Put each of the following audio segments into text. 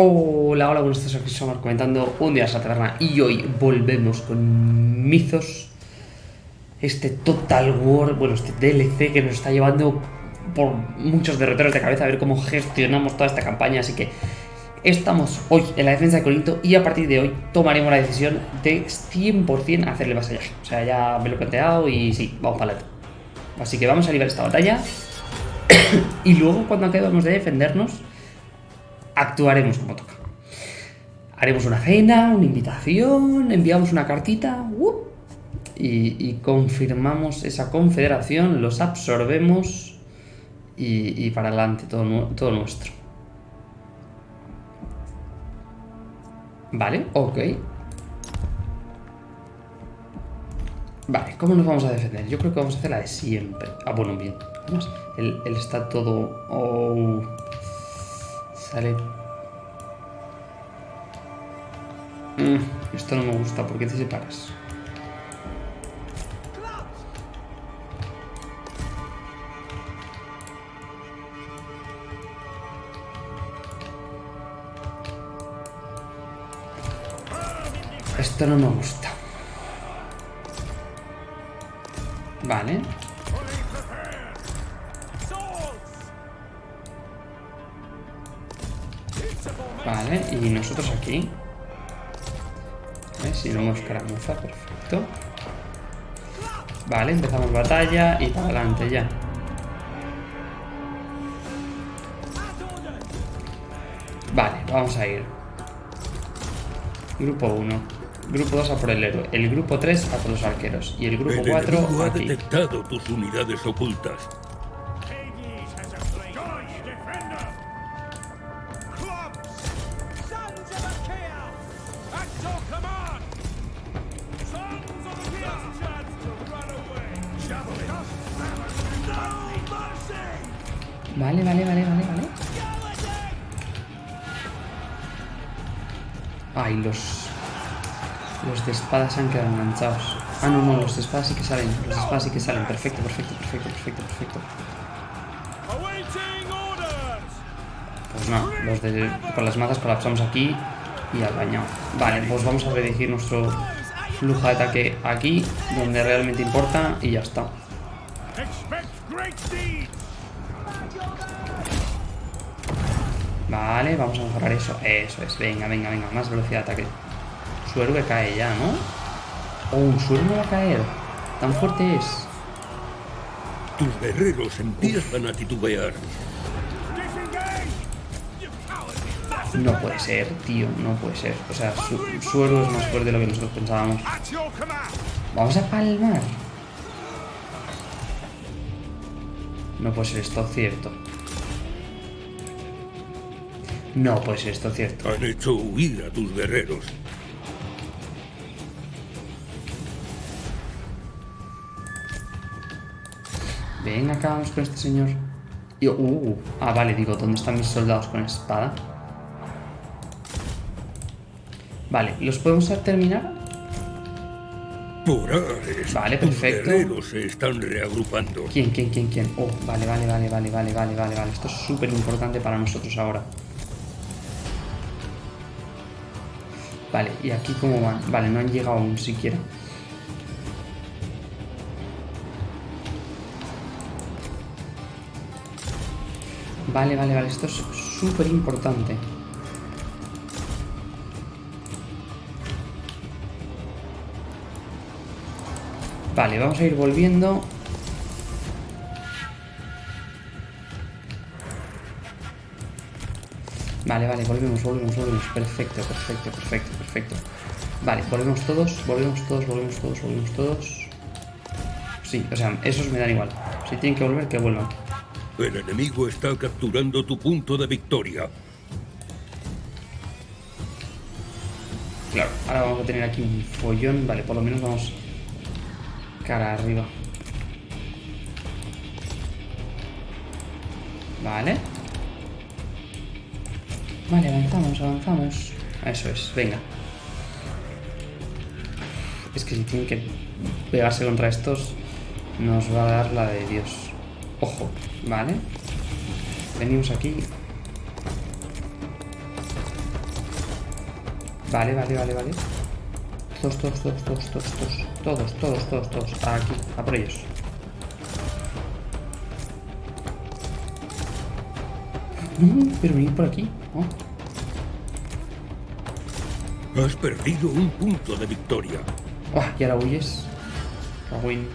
Hola, hola, buenos días, aquí estamos comentando un día a la taberna y hoy volvemos con Mizos Este Total War, bueno, este DLC que nos está llevando por muchos derroteros de cabeza a ver cómo gestionamos toda esta campaña Así que estamos hoy en la defensa de Corinto y a partir de hoy tomaremos la decisión de 100% hacerle vasallaje O sea, ya me lo he planteado y sí, vamos para adelante. Así que vamos a librar esta batalla. Y luego cuando acabemos de defendernos actuaremos como toca. Haremos una cena, una invitación, enviamos una cartita y, confirmamos esa confederación, los absorbemos y, para adelante todo, todo nuestro. Vale, ok. Vale, ¿cómo nos vamos a defender? Yo creo que vamos a hacer la de siempre. Ah, bueno, bien. Además, él, está todo... Oh. Sale... Mm, esto no me gusta, ¿por qué te separas? Esto no me gusta. Vale. Y nosotros aquí. Si no hemos escaramuza, perfecto. Vale, empezamos batalla y para adelante ya. Vale, vamos a ir. Grupo 1. Grupo 2 a por el héroe. El grupo 3 a por los arqueros. Y el grupo 4 ha detectado tus unidades ocultas. Espadas se han quedado enganchados. Ah, no, no, los de espadas sí que salen. Los de espadas sí que salen. Perfecto, perfecto, perfecto, perfecto, perfecto. Pues no, los de... Con las mazas colapsamos aquí y al baño. Vale, pues vamos a redirigir nuestro flujo de ataque aquí, donde realmente importa, y ya está. Vale, vamos a mejorar eso. Eso es, venga, venga, venga, más velocidad de ataque. Su héroe cae ya, ¿no? Oh, su héroe va a caer. Tan fuerte es. Tus guerreros empiezan a titubear. No puede ser, tío, no puede ser. O sea, su, su héroe es más fuerte de lo que nosotros pensábamos. Vamos a palmar. No puede ser esto cierto. No puede ser esto cierto. Han hecho huir a tus guerreros. Ven, acabamos con este señor. Y, uh, ah, vale, digo, ¿dónde están mis soldados con espada? Vale, ¿los podemos terminar? Por Ares, vale, perfecto. Los se están reagrupando. ¿Quién, quién, quién, quién? Oh, vale, vale, vale, vale, vale, vale, vale, vale. Esto es súper importante para nosotros ahora. Vale, ¿y aquí cómo van? Vale, no han llegado aún siquiera. Vale, vale, vale, esto es súper importante. Vale, vamos a ir volviendo Vale, vale, volvemos, volvemos, volvemos. Perfecto, perfecto, perfecto, perfecto. Vale, volvemos todos, volvemos todos, volvemos todos, volvemos todos. Sí, o sea, esos me dan igual. Si tienen que volver, que vuelvan. El enemigo está capturando tu punto de victoria. Claro, ahora vamos a tener aquí un follón. Vale, por lo menos vamos cara arriba. Vale. Vale, avanzamos, avanzamos. Eso es, venga. Es que si tienen que pegarse contra estos, nos va a dar la de Dios. Ojo, vale. Venimos aquí. Vale, vale, vale, vale. Todos, todos, todos, todos, todos, todos. Todos, todos, todos, todos. Aquí, a por ellos. Pero venir por aquí. Oh. Has perdido un punto de victoria. Ah, y ahora huyes. Win.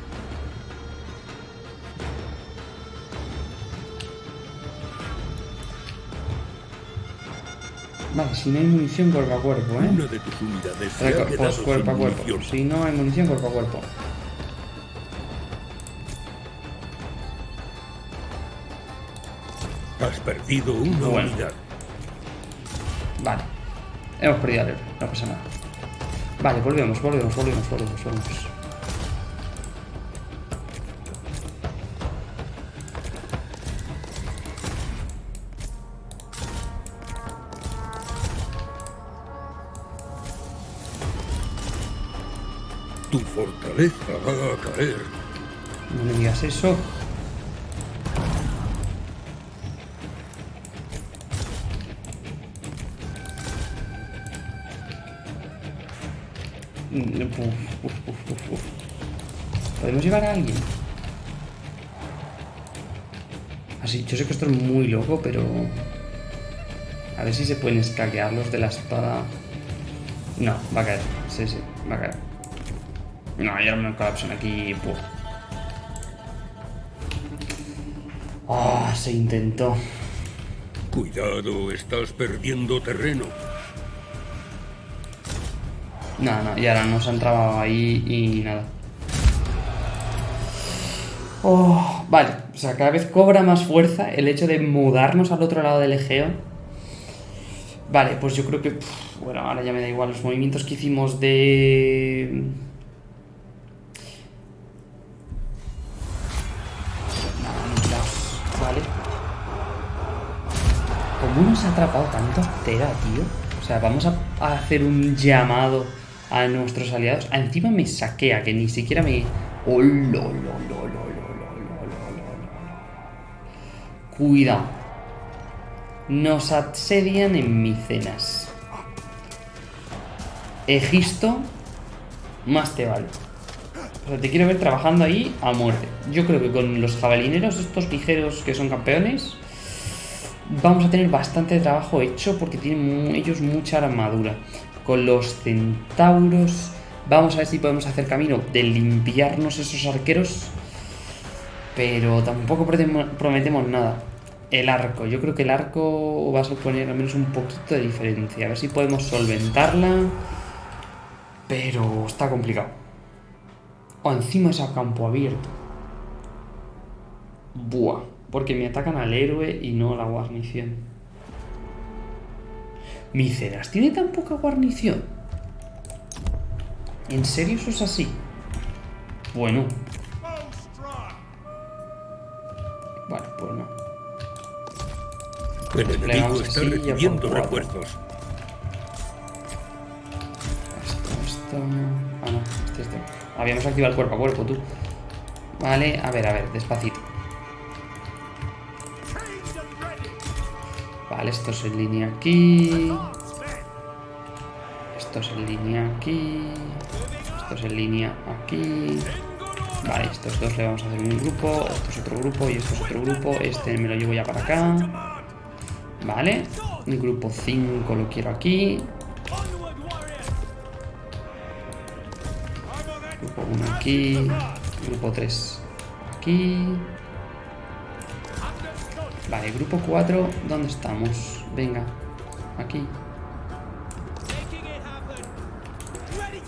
Vale, si no hay munición cuerpo a cuerpo, ¿eh? Una de tus unidades Reco- Pues cuerpo a cuerpo. munición. Si no hay munición, cuerpo a cuerpo. Has perdido una Bueno. unidad. Vale. Hemos perdido al héroe, no pasa nada. Vale, volvemos, volvemos, volvemos, volvemos, volvemos. Tu fortaleza va a caer. No me digas eso. Mm, Uf, uf, uf. ¿Podemos llevar a alguien? Así, yo sé que esto es muy loco, pero... A ver si se pueden escaquear los de la espada. No, va a caer. Sí, sí, va a caer. No, ya me colapsan aquí. Ah, se intentó. Cuidado, estás perdiendo terreno. No, no, y ahora nos han trabado ahí y nada. Oh, vale, o sea, cada vez cobra más fuerza el hecho de mudarnos al otro lado del Egeo. Vale, pues yo creo que. pff, bueno, ahora ya me da igual los movimientos que hicimos de. atrapado tantos Tera, tío. O sea, vamos a, hacer un llamado a nuestros aliados. Encima me saquea, que ni siquiera me... Cuidado. Nos asedian en Micenas. Egisto, más te vale. O sea, te quiero ver trabajando ahí a muerte. Yo creo que con los jabalineros, estos ligeros que son campeones, vamos a tener bastante trabajo hecho porque tienen ellos mucha armadura. Con los centauros, vamos a ver si podemos hacer camino de limpiarnos esos arqueros, pero tampoco prometemos nada. El arco, yo creo que el arco va a suponer al menos un poquito de diferencia. A ver si podemos solventarla, pero está complicado. O encima es a campo abierto. Buah, porque me atacan al héroe y no a la guarnición. Micenas, ¿tiene tan poca guarnición? ¿En serio eso es así? Bueno. Bueno, pues no. El enemigo está así, recibiendo refuerzos. Esto, esto... Ah, no, este, este. Habíamos activado el cuerpo a cuerpo, tú. Vale, a ver, a ver, despacito. Vale, esto es en línea aquí. Esto es en línea aquí. Esto es en línea aquí. Vale, estos dos le vamos a hacer un grupo. Esto es otro grupo y esto es otro grupo. Este me lo llevo ya para acá. Vale. El grupo 5 lo quiero aquí. Grupo 1 aquí. Grupo 3 aquí. Vale, grupo 4, ¿dónde estamos? Venga, aquí.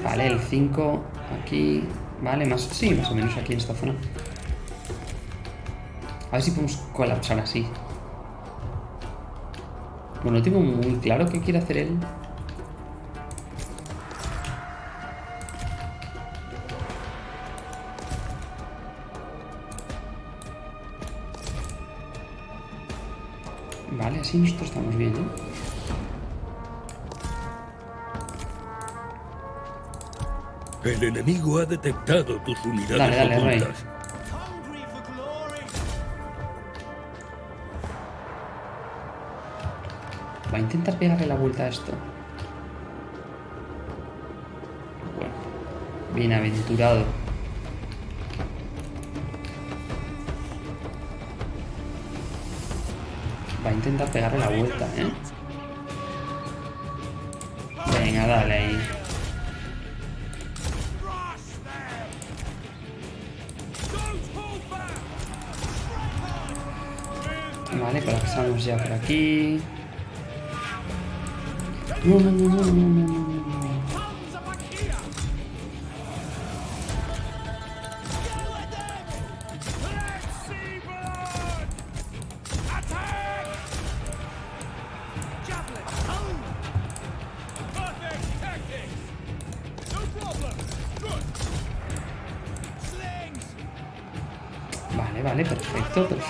Vale, el 5 aquí. Vale, más, sí, más o menos aquí en esta zona. A ver si podemos colapsar así. Bueno, no tengo muy claro qué quiere hacer él. estamos bien, ¿eh? El enemigo ha detectado tus unidades dale, dale, ocultas. Rey. Va a intentar pegarle la vuelta a esto. Bueno, bienaventurado. Intentar pegarle la vuelta, ¿eh? Venga, dale ahí. Vale, colapsamos ya por aquí. No, no, no, no, no, no.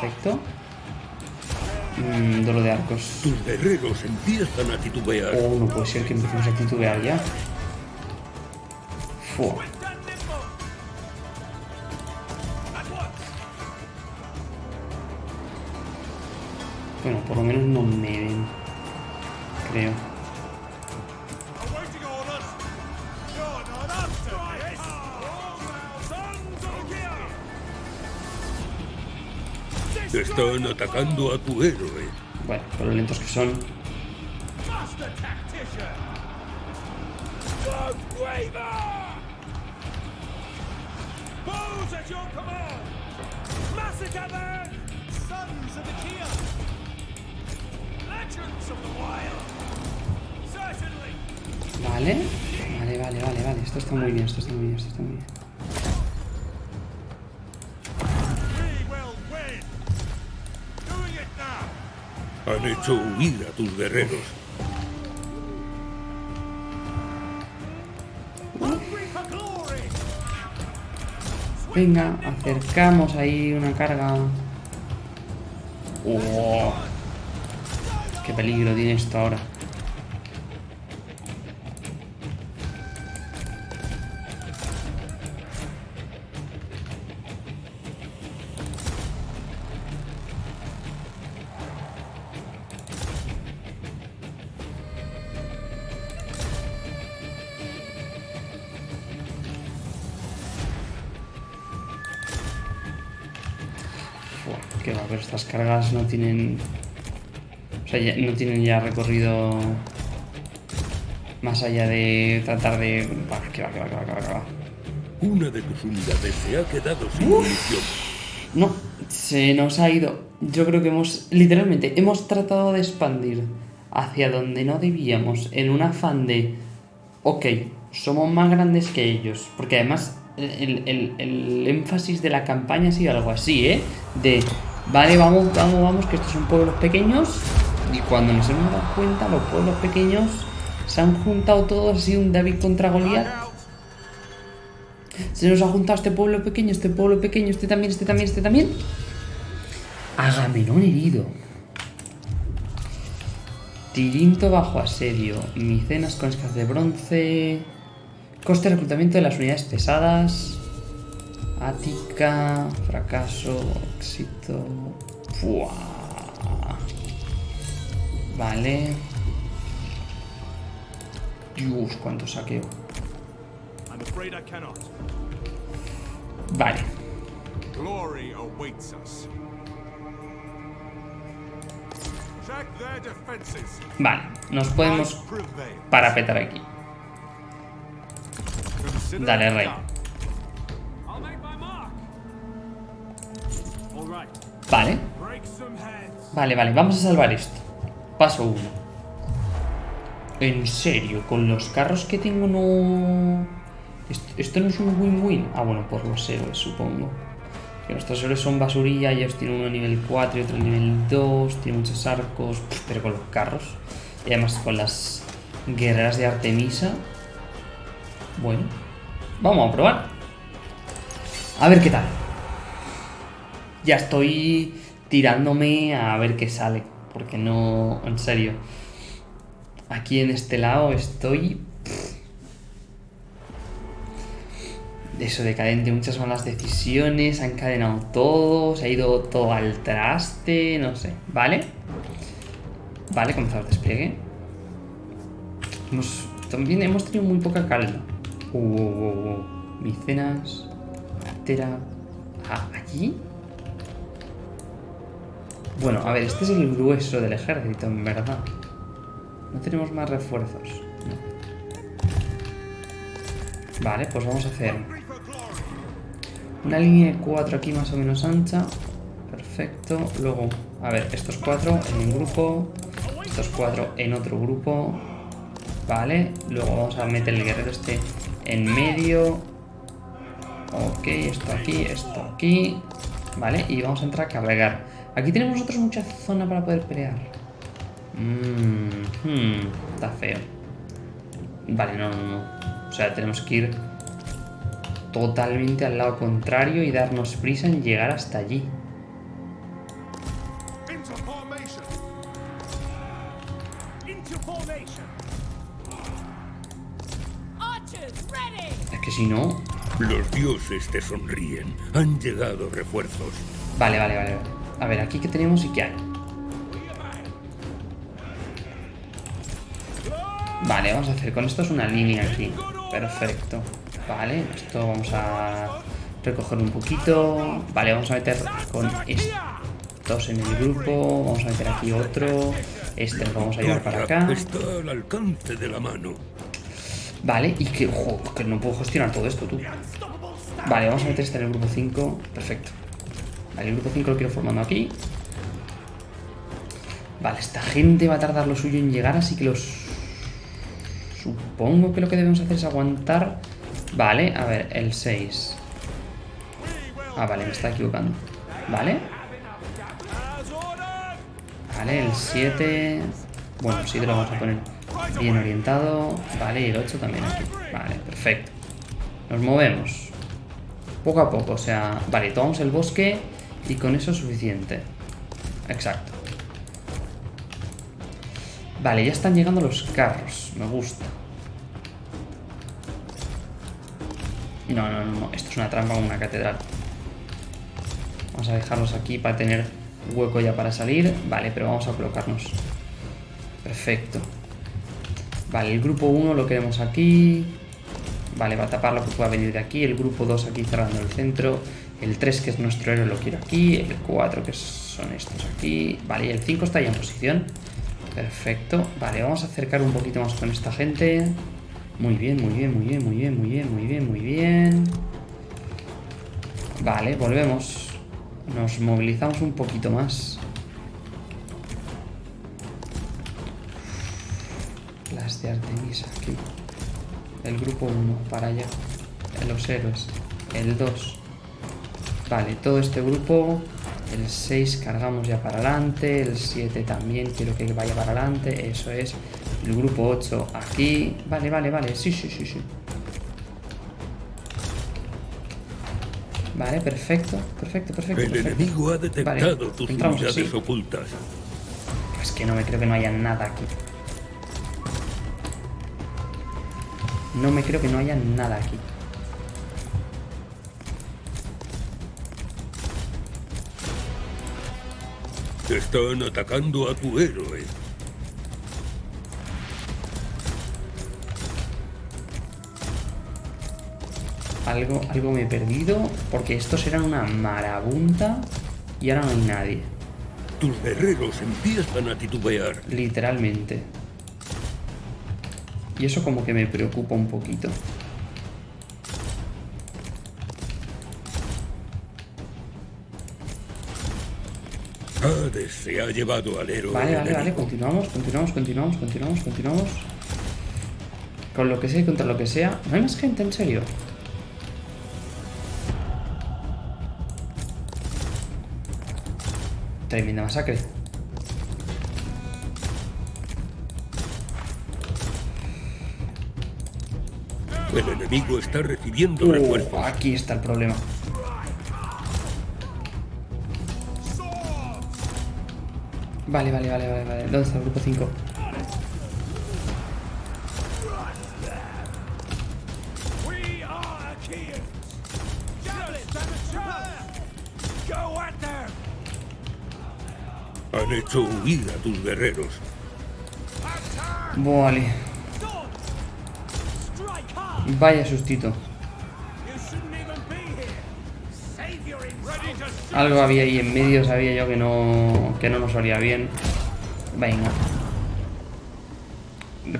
Perfecto. Mm, duelo de arcos. Tus guerreros empiezan a titubear. Oh, no puede ser que empecemos a titubear ya. Fua. Bueno, por lo menos no me ven. Creo. Están atacando a tu héroe. Bueno, por lo lentos que son. Vale. Vale, vale, vale, vale. Esto está muy bien, esto está muy bien, esto está muy bien. Han hecho huir a tus guerreros. Venga, acercamos ahí una carga. Oh, qué peligro tiene esto ahora. No tienen. O sea, ya- no tienen ya recorrido. Más allá de tratar de. Va, que va, que va, que va, que va, que va. Una de tus unidades se ha quedado sin munición. No, se nos ha ido. Yo creo que hemos, literalmente, hemos tratado de expandir hacia donde no debíamos en un afán de, ok, somos más grandes que ellos. Porque además el, el- el énfasis de la campaña ha sido algo así, ¿eh? De, vale, vamos, vamos, vamos, que estos son pueblos pequeños. Y cuando nos hemos dado cuenta, los pueblos pequeños se han juntado todos, ha sido un David contra Goliat. Se nos ha juntado este pueblo pequeño, este pueblo pequeño, este también, este también, este también. Agamenón herido. Tirinto bajo asedio. Micenas con escasez de bronce. Coste de reclutamiento de las unidades pesadas. Ática. Fracaso. Éxito. Fua. Vale. Dios, cuánto saqueo. I'm afraid I cannot. Vale. Glory awaits us. Vale. Nos podemos parapetar aquí. Dale, rey. Vale. Vale, vale, vamos a salvar esto. Paso 1. En serio, con los carros que tengo no... Esto, no es un win-win. Ah, bueno, por los héroes, supongo. Que nuestros héroes son basurilla, ellos tienen uno nivel 4 y otro nivel 2, tienen muchos arcos, pero con los carros. Y además con las guerreras de Artemisa. Bueno, vamos a probar. A ver qué tal. Ya estoy tirándome a ver qué sale. Porque no, en serio. Aquí en este lado estoy... Eso decadente, muchas malas decisiones, ha encadenado todo, se ha ido todo al traste, no sé. ¿Vale? Vale, comenzamos el despliegue. También hemos tenido muy poca calma. Uh, uh, uh. Micenas. Tera. Ah, ¿allí? Bueno, a ver, este es el grueso del ejército, en verdad. No tenemos más refuerzos. Vale, pues vamos a hacer una línea de cuatro aquí más o menos ancha. Perfecto. Luego, a ver, estos cuatro en un grupo. Estos cuatro en otro grupo. Vale. Luego vamos a meter el guerrero este en medio. Ok, esto aquí, esto aquí. Vale, y vamos a entrar a cargar. Aquí tenemos nosotros mucha zona para poder pelear. Mmm, hmm, está feo. Vale, no, no, no. O sea, tenemos que ir totalmente al lado contrario y darnos prisa en llegar hasta allí. Es que si no... Los dioses te sonríen. Han llegado refuerzos. Vale, vale, vale. A ver, aquí qué tenemos y qué hay. Vale, vamos a hacer con esto es una línea aquí. Perfecto. Vale, esto vamos a recoger un poquito. Vale, vamos a meter con estos en el grupo. Vamos a meter aquí otro. Este lo vamos a llevar para acá. Está al alcance de la mano. Vale, y que, ojo, que no puedo gestionar todo esto, tú. Vale, vamos a meter este en el grupo 5. Perfecto. Vale, el grupo 5 lo quiero formando aquí. Vale, esta gente va a tardar lo suyo en llegar, así que los... Supongo que lo que debemos hacer es aguantar... Vale, a ver, el 6. Ah, vale, me está equivocando. Vale. Vale, el 7... Bueno, el 7 lo vamos a poner bien orientado. Vale, y el 8 también aquí. Vale, perfecto. Nos movemos. Poco a poco, o sea... Vale, tomamos el bosque y con eso es suficiente. Exacto. Vale, ya están llegando los carros. Me gusta. No, no, no. Esto es una trampa con una catedral. Vamos a dejarlos aquí para tener hueco ya para salir. Vale, pero vamos a colocarnos. Perfecto. Vale, el grupo 1 lo queremos aquí. Vale, va a tapar lo que pueda venir de aquí. El grupo 2 aquí cerrando el centro. El 3 que es nuestro héroe lo quiero aquí. El 4 que son estos aquí. Vale, y el 5 está ya en posición. Perfecto. Vale, vamos a acercar un poquito más con esta gente. Muy bien, muy bien, muy bien, muy bien, muy bien, muy bien, muy bien. Vale, volvemos. Nos movilizamos un poquito más. Las de Artemisa aquí. El grupo 1 para allá. Los héroes. El 2. Vale, todo este grupo. El 6 cargamos ya para adelante. El 7 también quiero que vaya para adelante. Eso es. El grupo 8 aquí. Vale, vale, vale. Sí, sí, sí, sí. Vale, perfecto. Perfecto, perfecto. El perfecto. enemigo ha detectado Vale, tus entramos unidades ocultas. Es que no me creo que no haya nada aquí. No me creo que no haya nada aquí. Están atacando a tu héroe. Algo, algo me he perdido. Porque estos eran una marabunta. Y ahora no hay nadie. Tus guerreros empiezan a titubear. Literalmente. Y eso como que me preocupa un poquito. Hades se ha llevado al héroe Vale, vale, vale. Continuamos, continuamos, continuamos, continuamos, continuamos. Con lo que sea y contra lo que sea. ¿No hay más gente, en serio? Tremenda masacre. El enemigo está recibiendo Uh, refuerzos. aquí está el problema. Vale, vale, vale, vale, vale. ¿Dónde está el grupo 5? We are Achaeans. Javelin, damage Go at them. Han hecho huir a tus guerreros. Vale. Vaya sustito. Algo había ahí en medio, sabía yo que no, que no nos haría bien. Venga.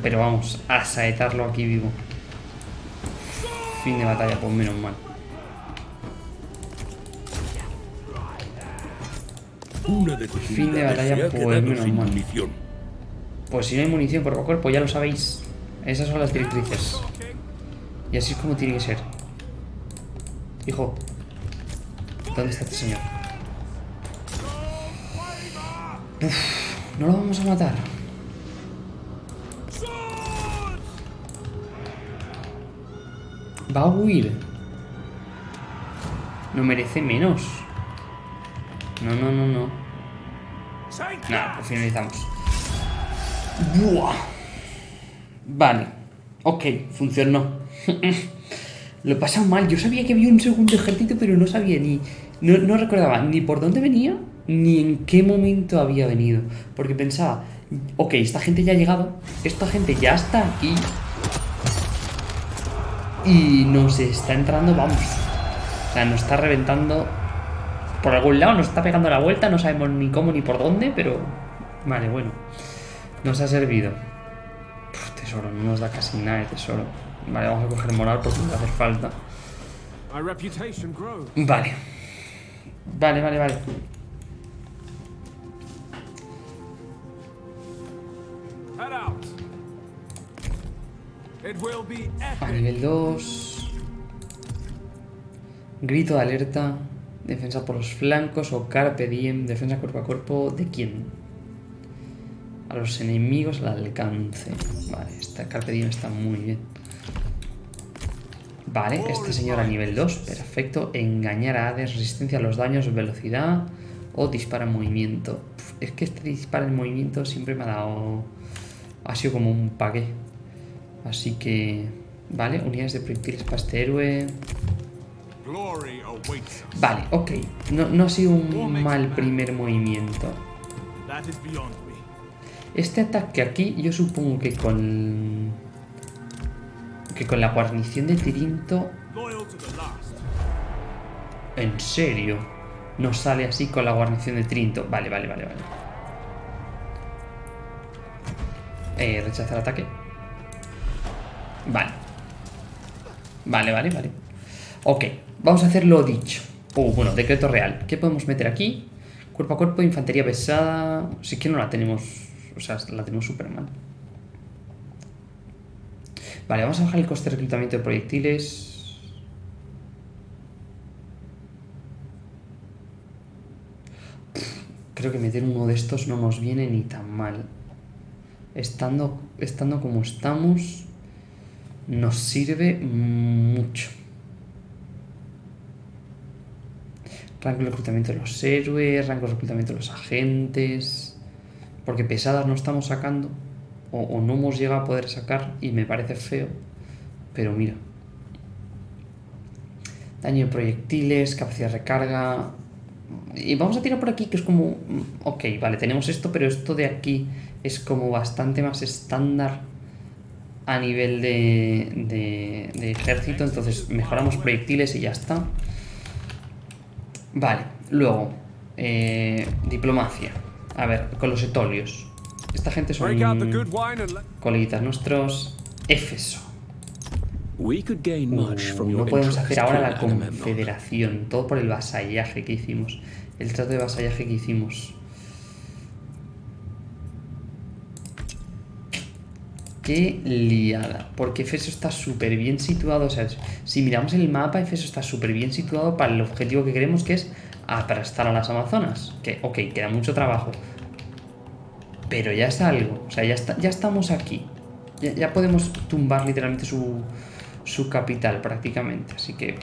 Pero vamos, a saetarlo aquí vivo. Fin de batalla, pues menos mal. Una de tus Fin de batalla, pues, menos mal. munición. Pues si no hay munición a cuerpo, ya lo sabéis. Esas son las directrices. Y así es como tiene que ser. Hijo. ¿Dónde está este señor? Uf, no lo vamos a matar. Va a huir. No merece menos. No, no, no, no. Nada, pues finalizamos. Buah. Vale. Ok, funcionó. Lo he pasado mal. Yo sabía que había un segundo ejército, pero no sabía ni. No, no recordaba ni por dónde venía, ni en qué momento había venido. Porque pensaba, ok, esta gente ya ha llegado, esta gente ya está aquí. Y nos está entrando, vamos. O sea, nos está reventando por algún lado, nos está pegando la vuelta, no sabemos ni cómo ni por dónde, pero. Vale, bueno. Nos ha servido. Uf, tesoro, no nos da casi nada de tesoro. Vale, vamos a coger moral porque nos va a hacer falta. Vale. Vale, vale, vale. A nivel 2. Grito de alerta. Defensa por los flancos o Carpe Diem. Defensa cuerpo a cuerpo. ¿De quién? A los enemigos al alcance. Vale, esta Carpe Diem está muy bien. Vale, este señor a nivel 2. Perfecto. Engañar a Hades. Resistencia a los daños. Velocidad. O dispara en movimiento. Es que este dispara en movimiento siempre me ha dado... Ha sido como un paqué. Así que... Vale, unidades de proyectiles para este héroe. Vale, ok. No, no ha sido un mal primer movimiento. Este ataque aquí, yo supongo que con... Que con la guarnición de Tirinto... En serio. No sale así con la guarnición de Tirinto. Vale, vale, vale, vale. Eh, rechazar ataque. Vale. Vale, vale, vale. Ok, vamos a hacer lo dicho. Uh, bueno, decreto real. ¿Qué podemos meter aquí? Cuerpo a cuerpo, infantería pesada. Sí que no la tenemos. O sea, la tenemos súper mal. Vale, vamos a bajar el coste de reclutamiento de proyectiles. Creo que meter uno de estos no nos viene ni tan mal. Estando, estando como estamos, nos sirve mucho. Rango de reclutamiento de los héroes, rango de reclutamiento de los agentes. Porque pesadas no estamos sacando. O, no hemos llegado a poder sacar. Y me parece feo. Pero mira. Daño de proyectiles, capacidad de recarga. Y vamos a tirar por aquí que es como... mm, Ok, vale, tenemos esto, pero esto de aquí es como bastante más estándar a nivel de, de, de ejército. Entonces mejoramos proyectiles y ya está. Vale, luego, eh, diplomacia. A ver, con los etolios. Esta gente son coleguitas nuestros. Éfeso. We could gain much Uh, from your no podemos hacer ahora la confederación. Todo por el vasallaje que hicimos. El trato de vasallaje que hicimos. Qué liada. Porque Efeso está súper bien situado. O sea, si miramos el mapa, Efeso está súper bien situado para el objetivo que queremos, que es aplastar a las Amazonas. Que, ok, queda mucho trabajo. Pero ya es algo. O sea, ya, está, ya estamos aquí. Ya, ya podemos tumbar literalmente su, su capital prácticamente. Así que...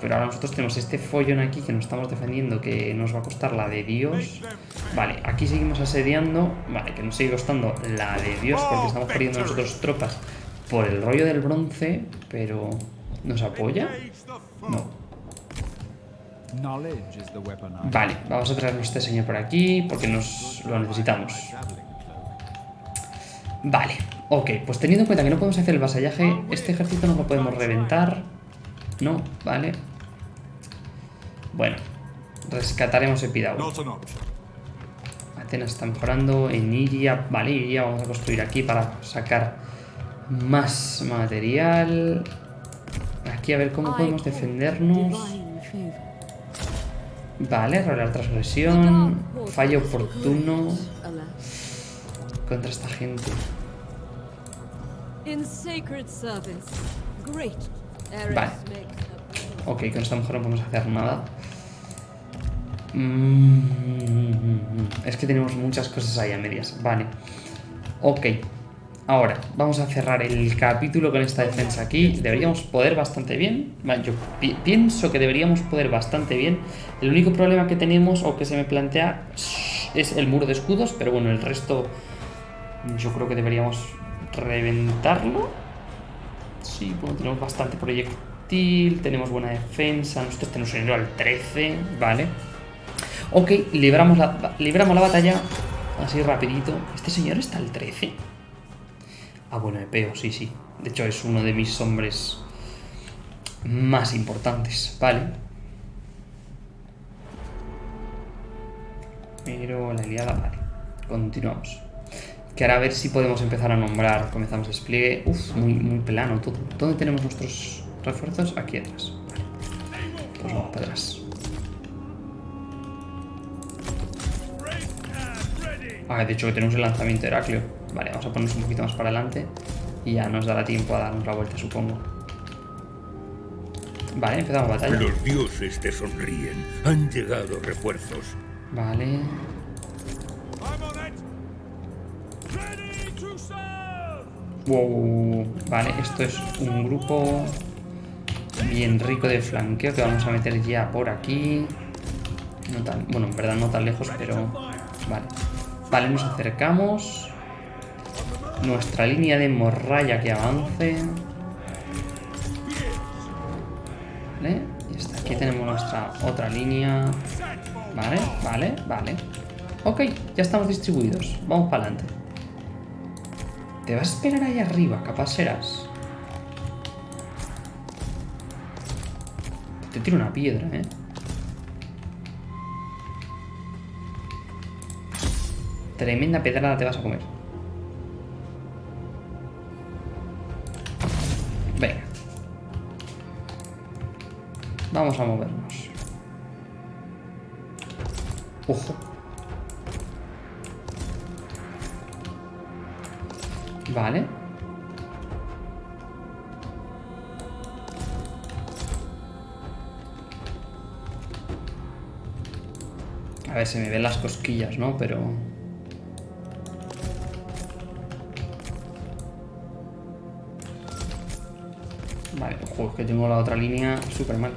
Pero ahora nosotros tenemos este follón aquí que nos estamos defendiendo que nos va a costar la de Dios. Vale, aquí seguimos asediando. Vale, que nos sigue costando la de Dios porque estamos perdiendo nosotros tropas por el rollo del bronce. Pero... ¿Nos apoya? No. Vale, vamos a traernos este señor por aquí porque nos lo necesitamos. Vale, ok, pues teniendo en cuenta que no podemos hacer el vasallaje, este ejército no lo podemos reventar. No, vale. Bueno, rescataremos option. Atenas está mejorando. En Iria, vale, Iria vamos a construir aquí para sacar más material. Aquí a ver cómo podemos defendernos. Vale, rolar transgresión. Fallo oportuno contra esta gente. Vale. Ok, con esta mujer no podemos hacer nada. Mm, Es que tenemos muchas cosas ahí a medias. Vale. Ok. Ahora, vamos a cerrar el capítulo con esta defensa aquí. Deberíamos poder bastante bien. Yo pi- pienso que deberíamos poder bastante bien. El único problema que tenemos o que se me plantea es el muro de escudos. Pero bueno, el resto yo creo que deberíamos reventarlo. Sí, bueno, tenemos bastante proyectil, tenemos buena defensa, nosotros tenemos un nivel al 13, vale. Ok, libramos la, libramos la batalla así rapidito. ¿Este señor está al 13? Ah, bueno, Epeo, sí, sí. De hecho, es uno de mis hombres más importantes, vale. Pero la aliada, vale. Continuamos. Que ahora a ver si podemos empezar a nombrar. Comenzamos despliegue. Uf, muy, muy plano todo. ¿Dónde tenemos nuestros refuerzos? Aquí atrás. Vale. Pues vamos para atrás. Ah, de hecho que tenemos el lanzamiento de Heracleo. Vale, vamos a ponernos un poquito más para adelante. Y ya nos dará tiempo a darnos la vuelta, supongo. Vale, empezamos batalla. Los dioses te sonríen. Han llegado refuerzos. Vale. Wow. Vale, esto es un grupo bien rico de flanqueo que vamos a meter ya por aquí. No tan, bueno, en verdad no tan lejos, pero... Vale. Vale, nos acercamos. Nuestra línea de morralla que avance. Vale, y hasta aquí tenemos nuestra otra línea. Vale, vale, vale. Ok, ya estamos distribuidos. Vamos para adelante. Te vas a esperar ahí arriba, capaz serás. Te tiro una piedra, ¿eh? Tremenda pedrada te vas a comer. Venga. Vamos a movernos. Ojo. Vale. A ver, se me ven las cosquillas, ¿no? Pero... Vale, ojo, es que tengo la otra línea súper mal.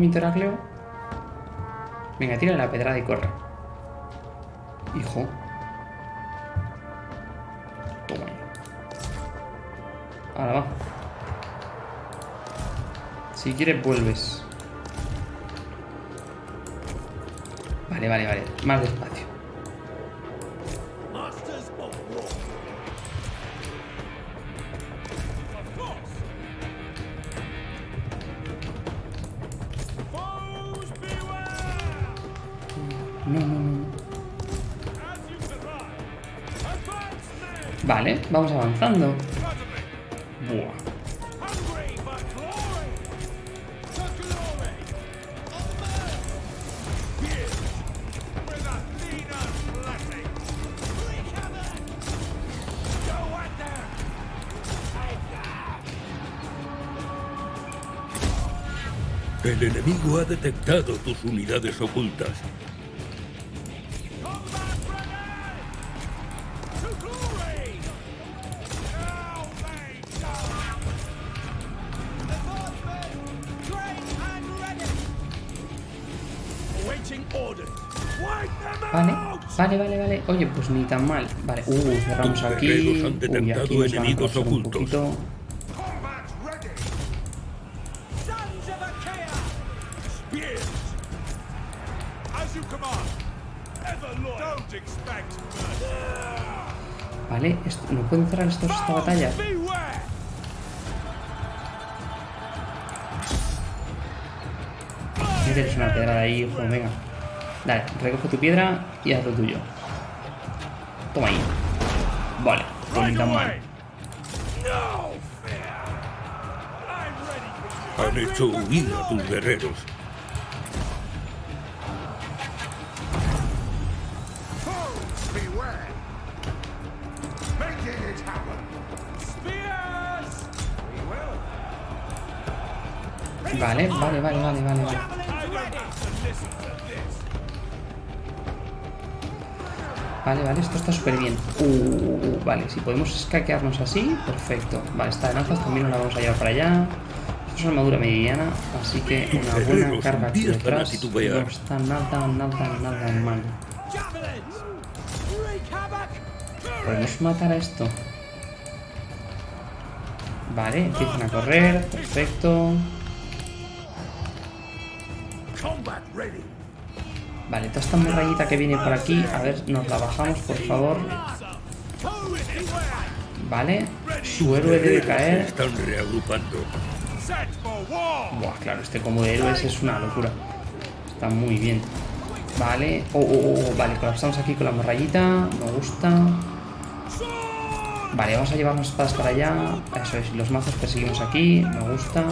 Lanzamiento Heracleo. Venga, tira la pedrada y corre. Hijo. Toma. Ahora va. Si quieres, vuelves. Vale, vale, vale. Más despacio. At them. El enemigo ha detectado tus unidades ocultas. Oye, pues ni tan mal. Vale, uh, cerramos aquí. Han Uy, aquí nos enemigos van a ocultos. Un poquito. Vale, ¿no pueden cerrar estos esta batalla? Tienes una piedra ahí, hijo, venga. Dale, recoge tu piedra y haz lo tuyo. Toma ahí. Vale, pues tan mal. Han hecho huir a tus guerreros. Vale, vale, vale, vale, vale. vale. Vale, vale, esto está súper bien. Uh, vale, si podemos escaquearnos así, perfecto. Vale, esta de lanzas también nos la vamos a llevar para allá. Esto es armadura mediana, así que una buena carga aquí detrás no está nada, nada, nada mal. Podemos matar a esto. Vale, empiezan a correr, perfecto. Vale, toda esta murallita que viene por aquí, a ver, nos la bajamos, por favor. Vale, su héroe debe caer. están reagrupando. Buah, claro, este combo de héroes es una locura. Está muy bien. Vale, oh, oh, oh, vale, colapsamos aquí con la morrayita. Me gusta. Vale, vamos a llevarnos espadas para allá. Eso es, los mazos perseguimos aquí. Me gusta.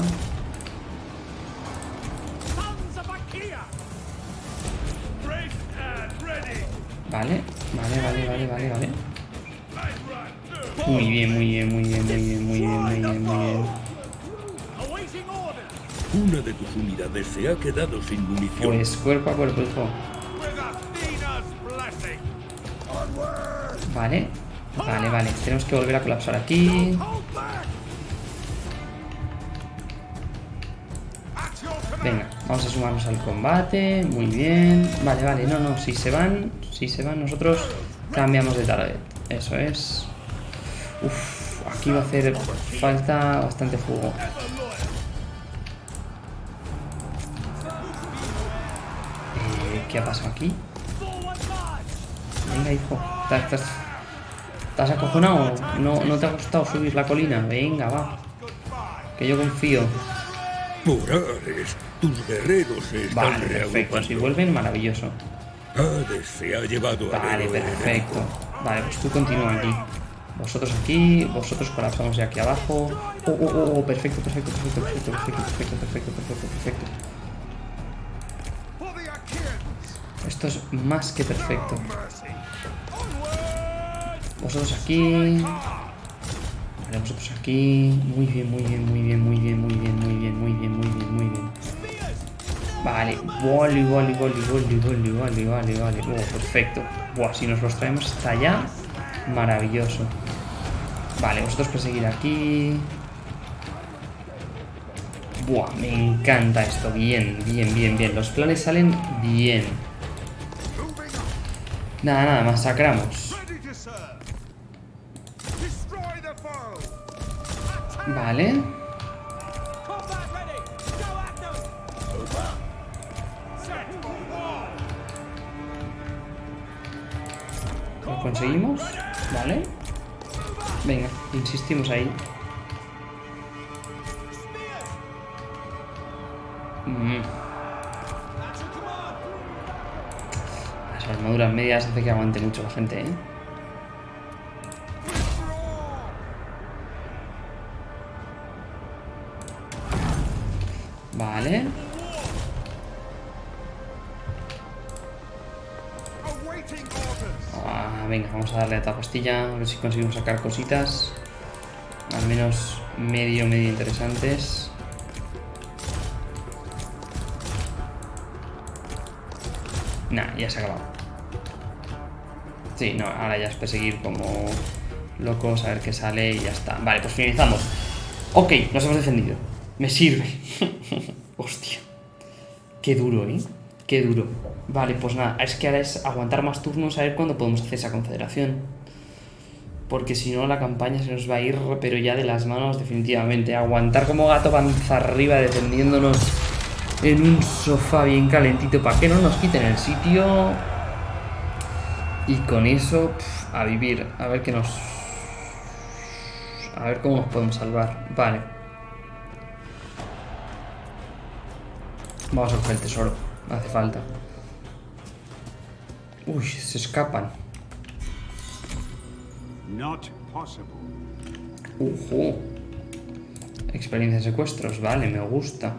Vale, vale, vale, vale, vale, vale. Muy bien, muy bien, muy bien, muy bien, muy bien, muy bien, muy bien. Una de tus unidades se ha quedado sin munición. Pues cuerpo a cuerpo, hijo. Vale, vale, vale. Tenemos que volver a colapsar aquí. Venga, vamos a sumarnos al combate. Muy bien. Vale, vale. No, no. Si se van, si se van, nosotros cambiamos de target. Eso es. Uf, aquí va a hacer falta bastante fuego. Eh, ¿Qué ha pasado aquí? Venga, hijo. ¿Estás, estás, acojonado? ¿No, ¿No te ha costado subir la colina? Venga, va. Que yo confío. Por Ares, tus guerreros se están Vale, perfecto. Si vuelven, maravilloso. Hades se ha llevado al Vale, perfecto. Vale, pues tú continúa aquí. Vosotros aquí, vosotros colapsamos ya aquí abajo. Oh, oh, oh, oh, perfecto, perfecto, perfecto, perfecto, perfecto, perfecto, perfecto, perfecto, perfecto. Esto es más que perfecto. Vosotros aquí. Vale, vosotros aquí. Muy bien, muy bien, muy bien, muy bien, muy bien, muy bien, muy bien, muy bien, muy bien. Vale, vale, vale, vale, vale, vale, vale, vale, vale. Oh, perfecto. Buah, si nos los traemos hasta allá, maravilloso. Vale, vosotros perseguir aquí. Buah, me encanta esto. Bien, bien, bien, bien. Los planes salen bien. Nada, nada, masacramos. Vale. Conseguimos. Vale. Venga, insistimos ahí. Mm! Las armaduras medias hace que aguante mucho la gente, ¿eh? Vale. Vamos a darle a esta pastilla. A ver si conseguimos sacar cositas. Al menos medio, medio interesantes. Nah, ya se ha acabado. Sí, no, ahora ya es perseguir como locos, a ver qué sale y ya está. Vale, pues finalizamos. Ok, nos hemos defendido. Me sirve. Hostia. Qué duro, ¿eh? Qué duro. Vale, pues nada, es que ahora es aguantar más turnos a ver cuándo podemos hacer esa confederación. Porque si no, la campaña se nos va a ir, pero ya de las manos, definitivamente. Aguantar como gato panza arriba, defendiéndonos en un sofá bien calentito para que no nos quiten el sitio. Y con eso, a vivir. A ver qué nos. A ver cómo nos podemos salvar. Vale. Vamos a coger el tesoro. Hace falta. Uy, se escapan. Not possible. Ujú. Experiencia de secuestros, vale, me gusta.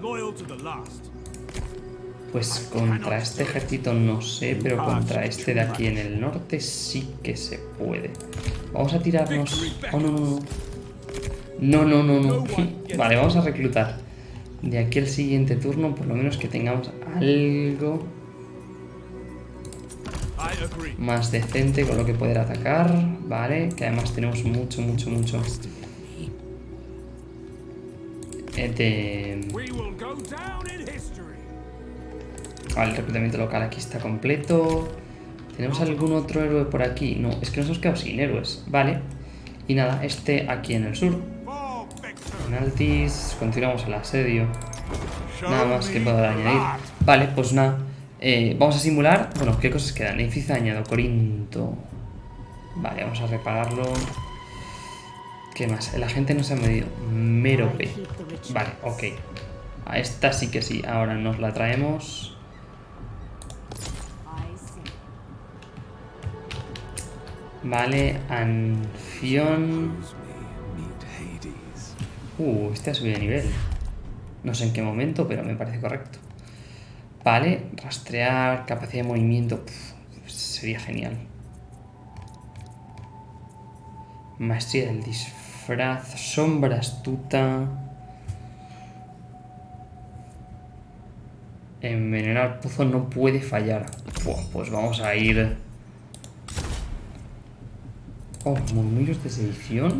Pues contra este ejército no sé, pero contra este de aquí en el norte sí que se puede. Vamos a tirarnos... Oh, no, no, no. No, no, no, no. Vale, vamos a reclutar. De aquí al siguiente turno, por lo menos que tengamos algo. Más decente con lo que poder atacar. Vale, que además tenemos mucho, mucho, mucho... de... Vale, el reclutamiento local aquí está completo. ¿Tenemos algún otro héroe por aquí? No, es que nos hemos quedado sin héroes. Vale. Y nada, este aquí en el sur. Penaltis. Continuamos el asedio. Nada más que the añadir. Vale, pues nada. Eh, vamos a simular. Bueno, ¿qué cosas quedan? Edificio dañado, Corinto. Vale, vamos a repararlo. ¿Qué más? El agente no se ha medido. Merope. Vale, ok. A esta sí que sí. Ahora nos la traemos. Vale, Anfión. Uh, este ha subido de nivel. No sé en qué momento, pero me parece correcto. Vale, rastrear, capacidad de movimiento. sería genial. Maestría del disfraz, sombra astuta. Envenenar pozo no puede fallar. Pues vamos a ir. Oh, murmullos de sedición.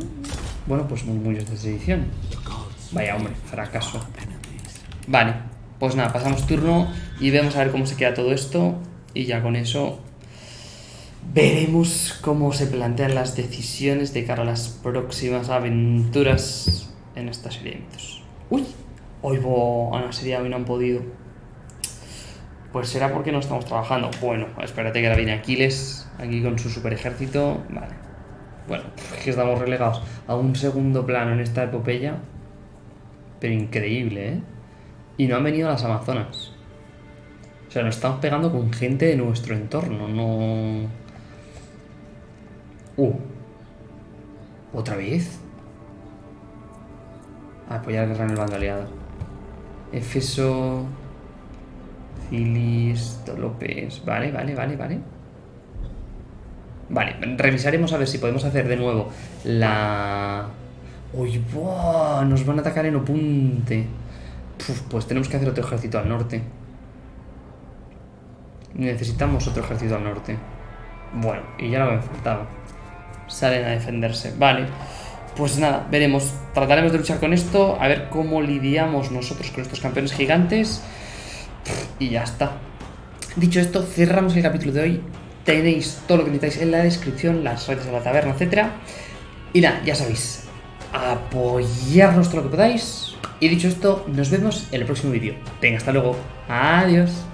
Bueno, pues murmullos de sedición. Vaya hombre, fracaso. Vale, pues nada, pasamos turno y vemos a ver cómo se queda todo esto. Y ya con eso veremos cómo se plantean las decisiones de cara a las próximas aventuras en esta serie de mitos. ¡Uy! Hoy bo, Ana sería hoy no han podido. Pues será porque no estamos trabajando. Bueno, espérate que ahora viene Aquiles aquí con su super ejército. Vale. Bueno, es que estamos relegados a un segundo plano en esta epopeya. Pero increíble, ¿eh? Y no han venido las Amazonas. O sea, nos estamos pegando con gente de nuestro entorno, no... Uh. ¿Otra vez? Apoyar guerra en el bando aliado. Efeso... Cilis... López... Vale, vale, vale, vale. Vale, revisaremos a ver si podemos hacer de nuevo la... ¡Uy, buah! Nos van a atacar en Opunte. Pues tenemos que hacer otro ejército al norte. Necesitamos otro ejército al norte. Bueno, y ya lo me faltaba. Salen a defenderse. Vale. Pues nada, veremos. Trataremos de luchar con esto. A ver cómo lidiamos nosotros con estos campeones gigantes. Y ya está. Dicho esto, cerramos el capítulo de hoy. Tenéis todo lo que necesitáis en la descripción, las redes de la taberna, etcétera. Y nada, ya sabéis, apoyarnos todo lo que podáis. Y dicho esto, nos vemos en el próximo vídeo. Venga, hasta luego. Adiós.